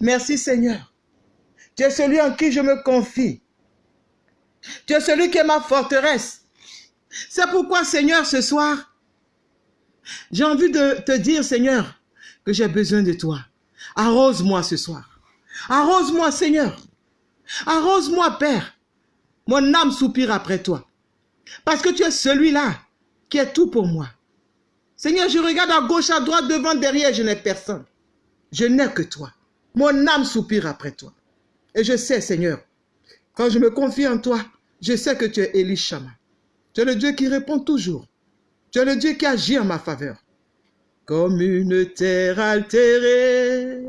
Merci Seigneur. Tu es celui en qui je me confie. Tu es celui qui est ma forteresse. C'est pourquoi, Seigneur, ce soir, j'ai envie de te dire, Seigneur, que j'ai besoin de toi. Arrose-moi ce soir. Arrose-moi, Seigneur. Arrose-moi, Père. Mon âme soupire après toi. Parce que tu es celui-là qui est tout pour moi. Seigneur, je regarde à gauche, à droite, devant, derrière, je n'ai personne. Je n'ai que toi. Mon âme soupire après toi. Et je sais, Seigneur, quand je me confie en toi, je sais que tu es Elishama. Tu es le Dieu qui répond toujours. Tu es le Dieu qui agit en ma faveur. Comme une terre altérée,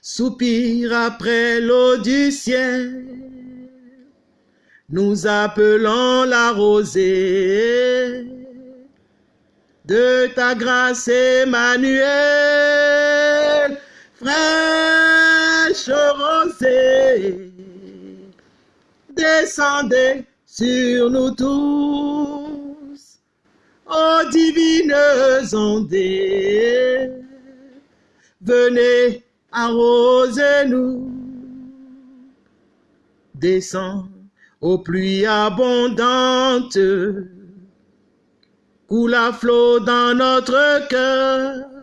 soupire après l'eau du ciel. Nous appelons la rosée de ta grâce, Emmanuel, fraîche rosée, descendez sur nous tous, ô divines ondées, venez arroser-nous, descend aux pluies abondantes, coule à flot dans notre cœur,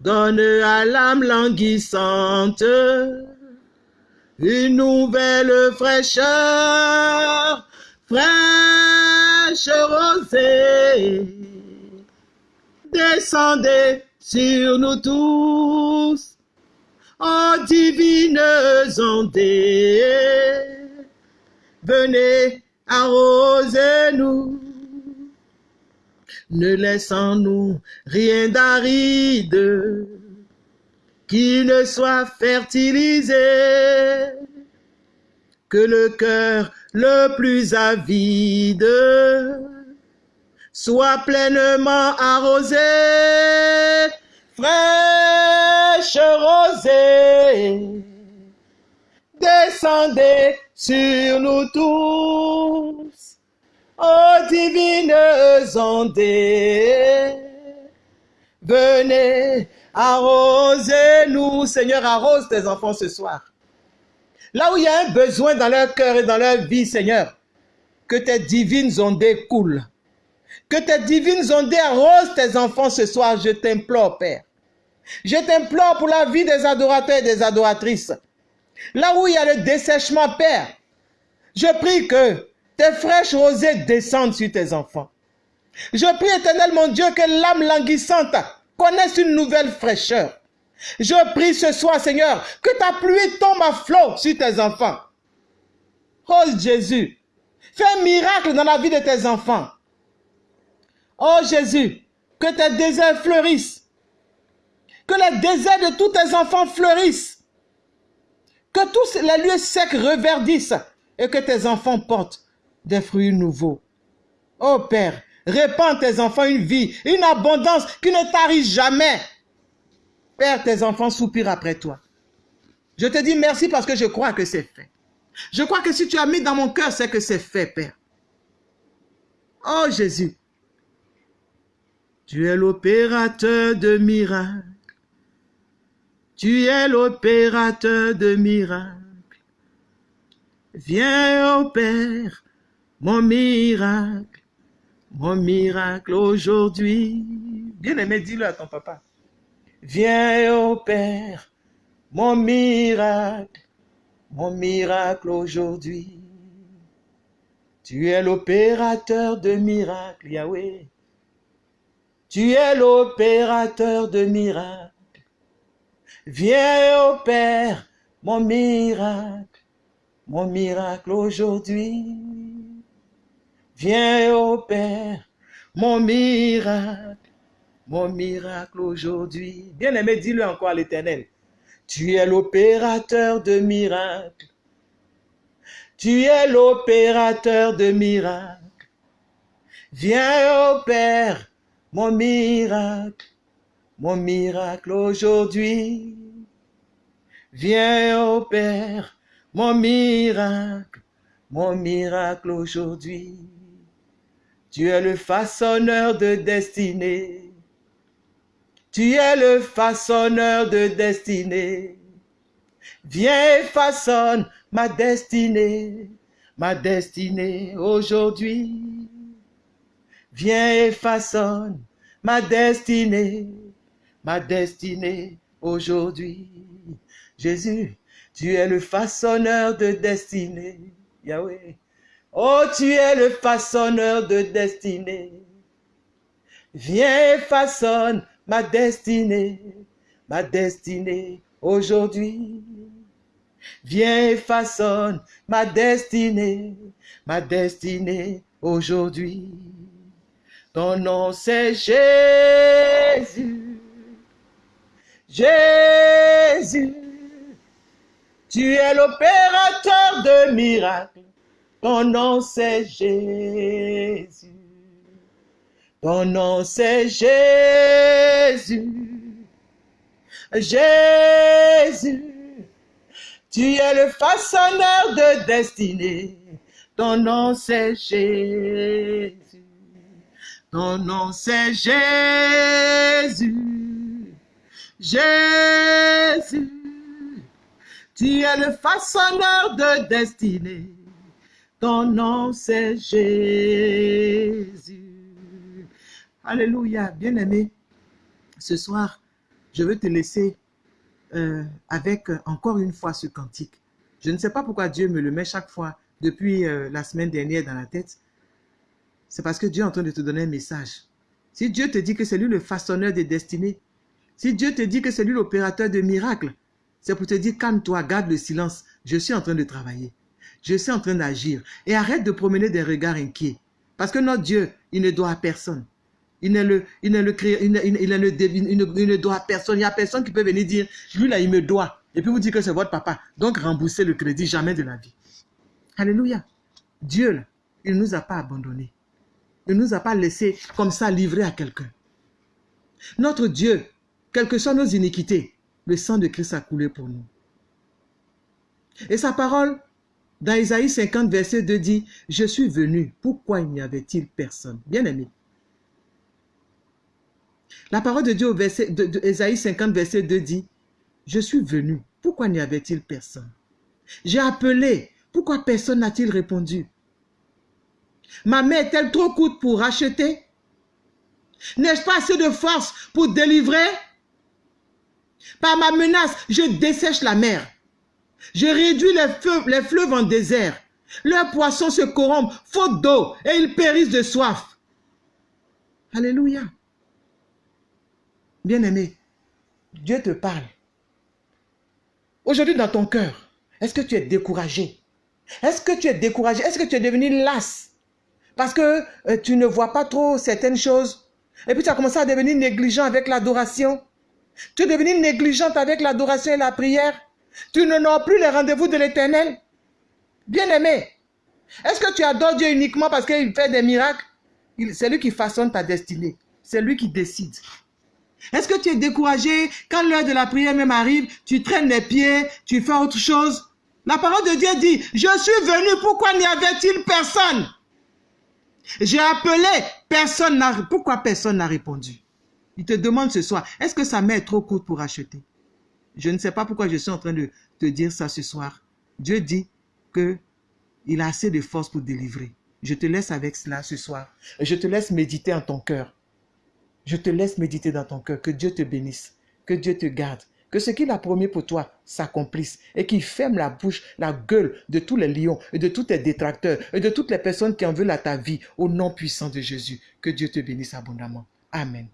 donne à l'âme languissante une nouvelle fraîcheur, fraîche rosée, descendez sur nous tous, ô divines ondées, venez arroser-nous, ne laissons-nous rien d'aride, qui ne soit fertilisé, que le cœur le plus avide soit pleinement arrosé, fraîche rosée, descendez sur nous tous, ô divines ondées, venez Arrosez-nous, Seigneur, arrose tes enfants ce soir. Là où il y a un besoin dans leur cœur et dans leur vie, Seigneur, que tes divines ondées coulent. Que tes divines ondées arrosent tes enfants ce soir, je t'implore, Père. Je t'implore pour la vie des adorateurs et des adoratrices. Là où il y a le dessèchement, Père, je prie que tes fraîches rosées descendent sur tes enfants. Je prie, éternel mon Dieu, que l'âme languissante connaissent une nouvelle fraîcheur. Je prie ce soir, Seigneur, que ta pluie tombe à flot sur tes enfants. Oh Jésus, fais un miracle dans la vie de tes enfants. Oh Jésus, que tes déserts fleurissent. Que les déserts de tous tes enfants fleurissent. Que tous les lieux secs reverdissent et que tes enfants portent des fruits nouveaux. Oh Père, Répands tes enfants une vie, une abondance qui ne tarit jamais. Père, tes enfants soupirent après toi. Je te dis merci parce que je crois que c'est fait. Je crois que si tu as mis dans mon cœur, c'est que c'est fait, Père. Oh Jésus, tu es l'opérateur de miracles. Tu es l'opérateur de miracles. Viens, ô Père, mon miracle mon miracle aujourd'hui. Bien-aimé, dis-le à ton papa. Viens, ô Père, mon miracle, mon miracle aujourd'hui. Tu es l'opérateur de miracles, Yahweh. Tu es l'opérateur de miracles. Viens, ô Père, mon miracle, mon miracle aujourd'hui. Viens, ô Père, mon miracle, mon miracle aujourd'hui. Bien-aimé, dis-le encore à l'Éternel. Tu es l'opérateur de miracles. Tu es l'opérateur de miracles. Viens, ô Père, mon miracle, mon miracle aujourd'hui. Viens, ô Père, mon miracle, mon miracle aujourd'hui. Tu es le façonneur de destinée. Tu es le façonneur de destinée. Viens et façonne ma destinée, ma destinée aujourd'hui. Viens et façonne ma destinée, ma destinée aujourd'hui. Jésus, tu es le façonneur de destinée. Yahweh. Oh, tu es le façonneur de destinée. Viens et façonne ma destinée, ma destinée aujourd'hui. Viens et façonne ma destinée, ma destinée aujourd'hui. Ton nom c'est Jésus. Jésus. Tu es l'opérateur de miracles. Ton nom c'est Jésus. Ton nom c'est Jésus. Jésus. Tu es le façonneur de destinée. Ton nom c'est Jésus. Ton nom c'est Jésus. Jésus. Tu es le façonneur de destinée. Ton nom c'est Jésus. Alléluia. Bien-aimé, ce soir, je veux te laisser euh, avec euh, encore une fois ce cantique. Je ne sais pas pourquoi Dieu me le met chaque fois depuis euh, la semaine dernière dans la tête. C'est parce que Dieu est en train de te donner un message. Si Dieu te dit que c'est lui le façonneur des destinées, si Dieu te dit que c'est lui l'opérateur de miracles, c'est pour te dire calme-toi, garde le silence. Je suis en train de travailler. Je suis en train d'agir. Et arrête de promener des regards inquiets. Parce que notre Dieu, il ne doit à personne. Il ne le, il le il ne, il doit à personne. Il n'y a personne qui peut venir dire, lui là, il me doit. Et puis vous dire que c'est votre papa. Donc remboursez le crédit, jamais de la vie. Alléluia. Dieu, là, il ne nous a pas abandonnés. Il ne nous a pas laissé comme ça livrer à quelqu'un. Notre Dieu, quelles que soient nos iniquités, le sang de Christ a coulé pour nous. Et sa parole, dans Isaïe 50, verset 2, dit, « Je suis venu, pourquoi n'y avait-il personne ?» Bien aimé. La parole de Dieu au verset de, 50, verset 2 dit, « Je suis venu, pourquoi n'y avait-il personne ?» J'ai appelé, pourquoi personne n'a-t-il répondu? Ma main est-elle trop courte pour racheter? N'ai-je pas assez de force pour délivrer? Par ma menace, je dessèche la mer. Je réduis les, les fleuves en désert. Leurs poissons se corrompent, faute d'eau, et ils périssent de soif. Alléluia. Bien-aimé, Dieu te parle. Aujourd'hui, dans ton cœur, est-ce que tu es découragé? Est-ce que tu es découragé? Est-ce que tu es devenu las Parce que euh, tu ne vois pas trop certaines choses. Et puis tu as commencé à devenir négligent avec l'adoration. Tu es devenu négligente avec l'adoration et la prière. Tu n'honores plus les rendez-vous de l'éternel. Bien-aimé, est-ce que tu adores Dieu uniquement parce qu'il fait des miracles? C'est lui qui façonne ta destinée. C'est lui qui décide. Est-ce que tu es découragé quand l'heure de la prière même arrive, tu traînes les pieds, tu fais autre chose La parole de Dieu dit, je suis venu, pourquoi n'y avait-il personne J'ai appelé, personne n'a... Pourquoi personne n'a répondu? Il te demande ce soir, est-ce que sa main est trop courte pour acheter? Je ne sais pas pourquoi je suis en train de te dire ça ce soir. Dieu dit que il a assez de force pour délivrer. Je te laisse avec cela ce soir. Je te laisse méditer en ton cœur. Je te laisse méditer dans ton cœur. Que Dieu te bénisse. Que Dieu te garde. Que ce qu'il a promis pour toi s'accomplisse et qu'il ferme la bouche, la gueule de tous les lions et de tous tes détracteurs et de toutes les personnes qui en veulent à ta vie au nom puissant de Jésus. Que Dieu te bénisse abondamment. Amen.